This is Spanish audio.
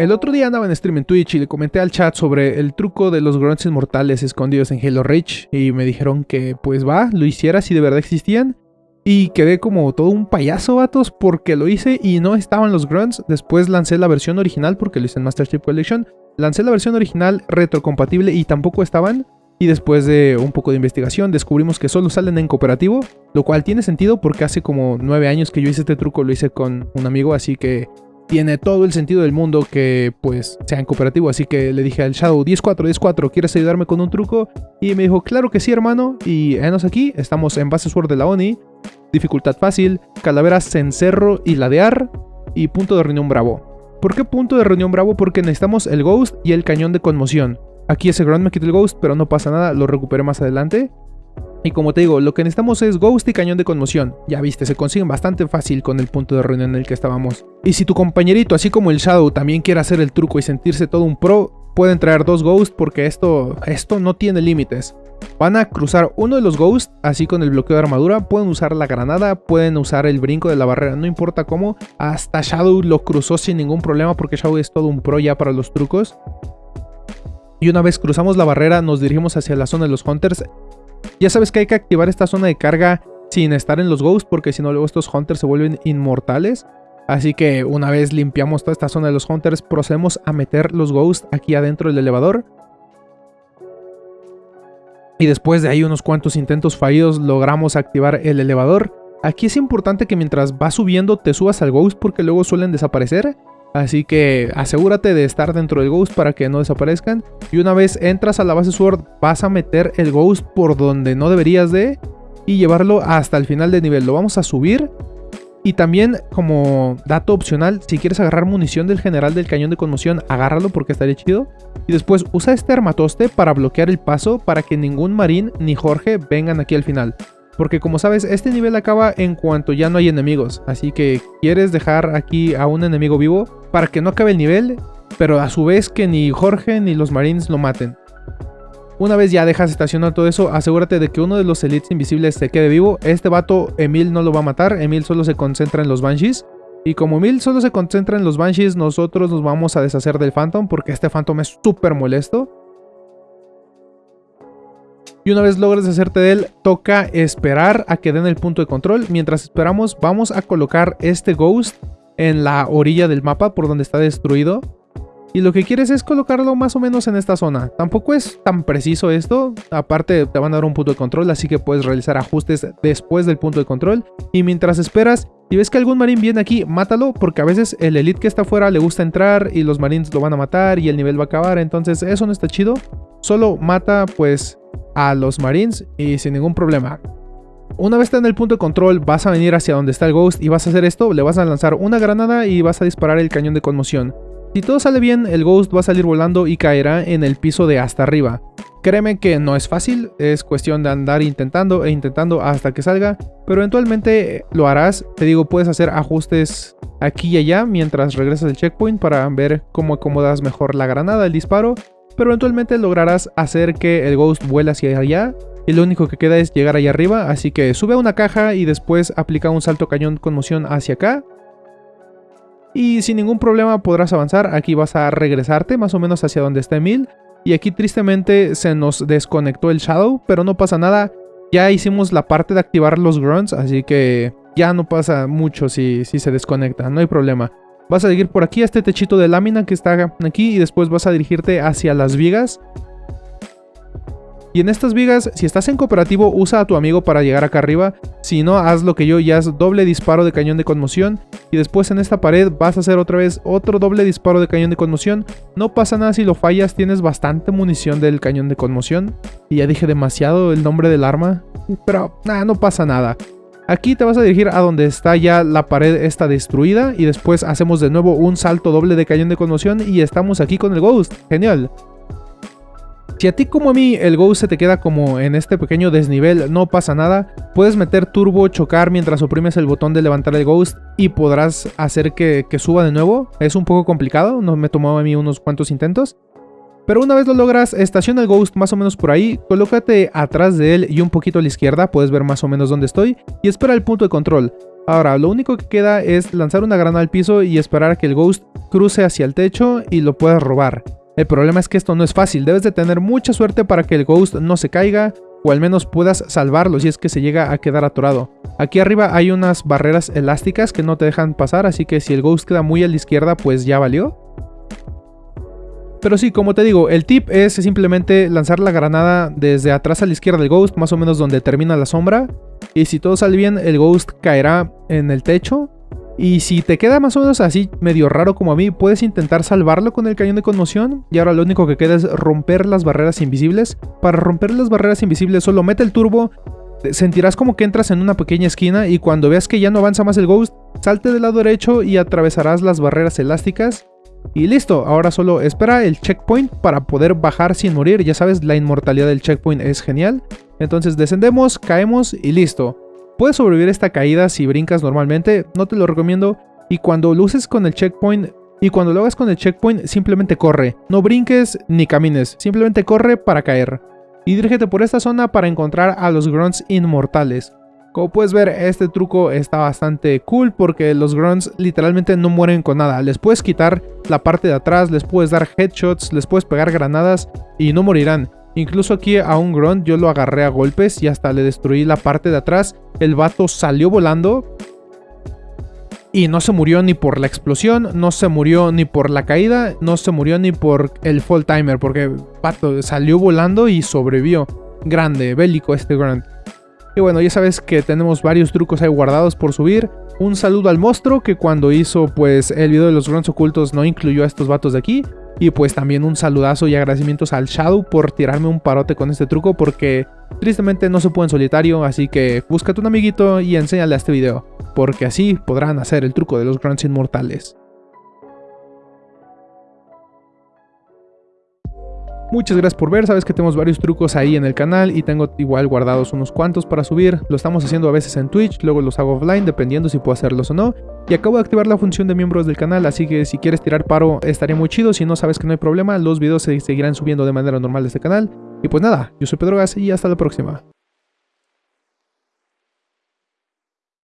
El otro día andaba en stream en Twitch y le comenté al chat sobre el truco de los grunts inmortales escondidos en Halo Reach y me dijeron que pues va, lo hiciera si de verdad existían. Y quedé como todo un payaso, vatos, porque lo hice y no estaban los grunts. Después lancé la versión original porque lo hice en Master Chief Collection. Lancé la versión original retrocompatible y tampoco estaban. Y después de un poco de investigación descubrimos que solo salen en cooperativo, lo cual tiene sentido porque hace como 9 años que yo hice este truco, lo hice con un amigo, así que tiene todo el sentido del mundo que pues sea en cooperativo. Así que le dije al Shadow 10-4, 10-4, ¿quieres ayudarme con un truco? Y me dijo, claro que sí hermano, y enos aquí, estamos en base Sword de la ONI, dificultad fácil, calaveras cencerro y ladear, y punto de reunión bravo. ¿Por qué punto de reunión bravo? Porque necesitamos el Ghost y el cañón de conmoción. Aquí ese Ground me quita el Ghost, pero no pasa nada, lo recuperé más adelante. Y como te digo, lo que necesitamos es Ghost y Cañón de Conmoción. Ya viste, se consiguen bastante fácil con el punto de reunión en el que estábamos. Y si tu compañerito, así como el Shadow, también quiere hacer el truco y sentirse todo un pro, pueden traer dos Ghosts porque esto, esto no tiene límites. Van a cruzar uno de los Ghosts, así con el bloqueo de armadura, pueden usar la granada, pueden usar el brinco de la barrera, no importa cómo. Hasta Shadow lo cruzó sin ningún problema porque Shadow es todo un pro ya para los trucos. Y una vez cruzamos la barrera nos dirigimos hacia la zona de los Hunters. Ya sabes que hay que activar esta zona de carga sin estar en los Ghosts porque si no luego estos Hunters se vuelven inmortales. Así que una vez limpiamos toda esta zona de los Hunters procedemos a meter los Ghosts aquí adentro del elevador. Y después de ahí unos cuantos intentos fallidos logramos activar el elevador. Aquí es importante que mientras vas subiendo te subas al Ghost porque luego suelen desaparecer. Así que asegúrate de estar dentro del Ghost para que no desaparezcan. Y una vez entras a la base Sword, vas a meter el Ghost por donde no deberías de. Y llevarlo hasta el final de nivel. Lo vamos a subir. Y también como dato opcional, si quieres agarrar munición del general del cañón de conmoción, agárralo porque estaría chido. Y después usa este armatoste para bloquear el paso para que ningún marín ni Jorge vengan aquí al final. Porque como sabes, este nivel acaba en cuanto ya no hay enemigos. Así que quieres dejar aquí a un enemigo vivo para que no acabe el nivel, pero a su vez que ni Jorge ni los Marines lo maten. Una vez ya dejas estacionar todo eso, asegúrate de que uno de los Elites invisibles se quede vivo. Este vato, Emil no lo va a matar, Emil solo se concentra en los Banshees. Y como Emil solo se concentra en los Banshees, nosotros nos vamos a deshacer del Phantom porque este Phantom es súper molesto. Y una vez logres hacerte de él, toca esperar a que den el punto de control. Mientras esperamos, vamos a colocar este Ghost en la orilla del mapa por donde está destruido. Y lo que quieres es colocarlo más o menos en esta zona. Tampoco es tan preciso esto. Aparte te van a dar un punto de control, así que puedes realizar ajustes después del punto de control. Y mientras esperas, si ves que algún marín viene aquí, mátalo, porque a veces el elite que está afuera le gusta entrar y los marines lo van a matar y el nivel va a acabar. Entonces eso no está chido. Solo mata pues a los Marines y sin ningún problema. Una vez está en el punto de control, vas a venir hacia donde está el Ghost y vas a hacer esto, le vas a lanzar una granada y vas a disparar el cañón de conmoción. Si todo sale bien, el Ghost va a salir volando y caerá en el piso de hasta arriba. Créeme que no es fácil, es cuestión de andar intentando e intentando hasta que salga, pero eventualmente lo harás. Te digo, puedes hacer ajustes aquí y allá mientras regresas del checkpoint para ver cómo acomodas mejor la granada, el disparo pero eventualmente lograrás hacer que el Ghost vuele hacia allá y lo único que queda es llegar allá arriba, así que sube a una caja y después aplica un salto cañón con moción hacia acá. Y sin ningún problema podrás avanzar, aquí vas a regresarte más o menos hacia donde está Emil. Y aquí tristemente se nos desconectó el Shadow, pero no pasa nada. Ya hicimos la parte de activar los grunts, así que ya no pasa mucho si, si se desconecta, no hay problema. Vas a seguir por aquí a este techito de lámina que está aquí y después vas a dirigirte hacia las vigas. Y en estas vigas, si estás en cooperativo, usa a tu amigo para llegar acá arriba. Si no, haz lo que yo y haz doble disparo de cañón de conmoción. Y después en esta pared vas a hacer otra vez otro doble disparo de cañón de conmoción. No pasa nada si lo fallas, tienes bastante munición del cañón de conmoción. Y ya dije demasiado el nombre del arma. Pero nada, no pasa nada. Aquí te vas a dirigir a donde está ya la pared esta destruida y después hacemos de nuevo un salto doble de cañón de conmoción y estamos aquí con el Ghost. Genial. Si a ti como a mí el Ghost se te queda como en este pequeño desnivel, no pasa nada. Puedes meter turbo, chocar mientras oprimes el botón de levantar el Ghost y podrás hacer que, que suba de nuevo. Es un poco complicado, no me tomó a mí unos cuantos intentos. Pero una vez lo logras, estaciona el Ghost más o menos por ahí, colócate atrás de él y un poquito a la izquierda, puedes ver más o menos dónde estoy, y espera el punto de control. Ahora, lo único que queda es lanzar una granada al piso y esperar a que el Ghost cruce hacia el techo y lo puedas robar. El problema es que esto no es fácil, debes de tener mucha suerte para que el Ghost no se caiga o al menos puedas salvarlo si es que se llega a quedar atorado. Aquí arriba hay unas barreras elásticas que no te dejan pasar, así que si el Ghost queda muy a la izquierda pues ya valió. Pero sí, como te digo, el tip es simplemente lanzar la granada desde atrás a la izquierda del Ghost, más o menos donde termina la sombra. Y si todo sale bien, el Ghost caerá en el techo. Y si te queda más o menos así medio raro como a mí, puedes intentar salvarlo con el cañón de conmoción. Y ahora lo único que queda es romper las barreras invisibles. Para romper las barreras invisibles solo mete el turbo, sentirás como que entras en una pequeña esquina y cuando veas que ya no avanza más el Ghost, salte del lado derecho y atravesarás las barreras elásticas y listo, ahora solo espera el checkpoint para poder bajar sin morir. Ya sabes, la inmortalidad del checkpoint es genial. Entonces descendemos, caemos y listo. Puedes sobrevivir esta caída si brincas normalmente, no te lo recomiendo. Y cuando luces con el checkpoint, y cuando lo hagas con el checkpoint, simplemente corre. No brinques ni camines, simplemente corre para caer. Y dirígete por esta zona para encontrar a los grunts inmortales. Como puedes ver, este truco está bastante cool porque los grunts literalmente no mueren con nada. Les puedes quitar la parte de atrás, les puedes dar headshots, les puedes pegar granadas y no morirán. Incluso aquí a un grunt yo lo agarré a golpes y hasta le destruí la parte de atrás. El vato salió volando y no se murió ni por la explosión, no se murió ni por la caída, no se murió ni por el fall timer porque vato salió volando y sobrevivió. Grande, bélico este grunt. Y bueno, ya sabes que tenemos varios trucos ahí guardados por subir. Un saludo al monstruo que cuando hizo pues el video de los grunts ocultos no incluyó a estos vatos de aquí. Y pues también un saludazo y agradecimientos al Shadow por tirarme un parote con este truco porque tristemente no se puede en solitario, así que búscate un amiguito y enséñale a este video, porque así podrán hacer el truco de los grunts inmortales. Muchas gracias por ver, sabes que tenemos varios trucos ahí en el canal y tengo igual guardados unos cuantos para subir. Lo estamos haciendo a veces en Twitch, luego los hago offline dependiendo si puedo hacerlos o no. Y acabo de activar la función de miembros del canal, así que si quieres tirar paro estaría muy chido. Si no sabes que no hay problema, los videos se seguirán subiendo de manera normal de este canal. Y pues nada, yo soy Pedro Gas y hasta la próxima.